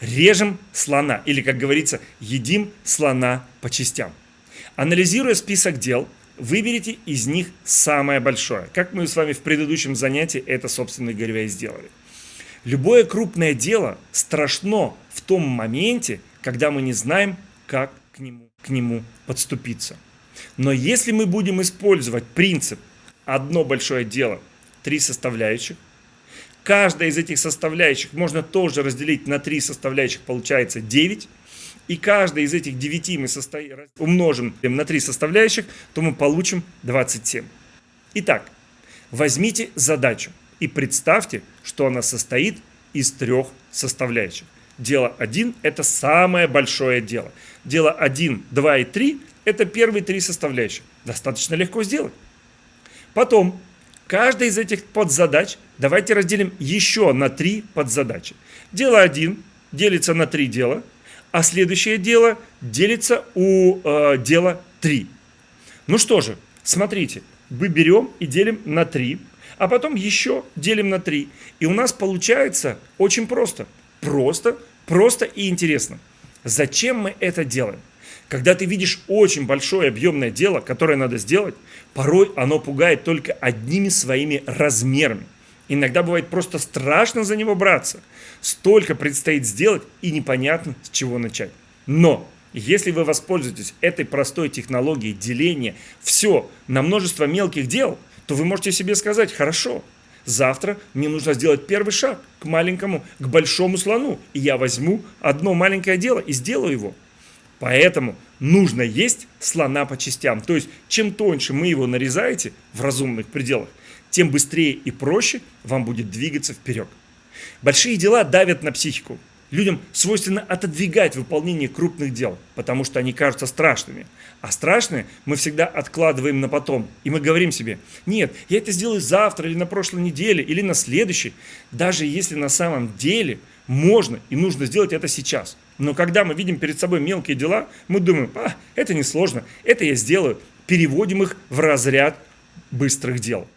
режем слона, или, как говорится, едим слона по частям. Анализируя список дел, выберите из них самое большое. Как мы с вами в предыдущем занятии это, собственно говоря, и сделали. Любое крупное дело страшно в том моменте, когда мы не знаем, как к нему, к нему подступиться. Но если мы будем использовать принцип «одно большое дело, три составляющих», каждая из этих составляющих можно тоже разделить на три составляющих, получается 9, и каждая из этих 9 мы состо... умножим на три составляющих, то мы получим 27. Итак, возьмите задачу и представьте, что она состоит из трех составляющих. Дело 1 – это самое большое дело. Дело 1, 2 и 3 – это первые три составляющих. Достаточно легко сделать. Потом, каждая из этих подзадач давайте разделим еще на три подзадачи. Дело 1 делится на три дела, а следующее дело делится у э, дела 3. Ну что же, смотрите, мы берем и делим на 3, а потом еще делим на 3. И у нас получается очень просто. Просто, просто и интересно. Зачем мы это делаем? Когда ты видишь очень большое объемное дело, которое надо сделать, порой оно пугает только одними своими размерами. Иногда бывает просто страшно за него браться. Столько предстоит сделать и непонятно с чего начать. Но если вы воспользуетесь этой простой технологией деления все на множество мелких дел, то вы можете себе сказать, хорошо, завтра мне нужно сделать первый шаг к маленькому, к большому слону. И я возьму одно маленькое дело и сделаю его. Поэтому нужно есть слона по частям. То есть, чем тоньше мы его нарезаете в разумных пределах, тем быстрее и проще вам будет двигаться вперед. Большие дела давят на психику. Людям свойственно отодвигать выполнение крупных дел, потому что они кажутся страшными. А страшные мы всегда откладываем на потом. И мы говорим себе, нет, я это сделаю завтра или на прошлой неделе, или на следующей. Даже если на самом деле можно и нужно сделать это сейчас. Но когда мы видим перед собой мелкие дела, мы думаем, а, это несложно, это я сделаю. Переводим их в разряд быстрых дел.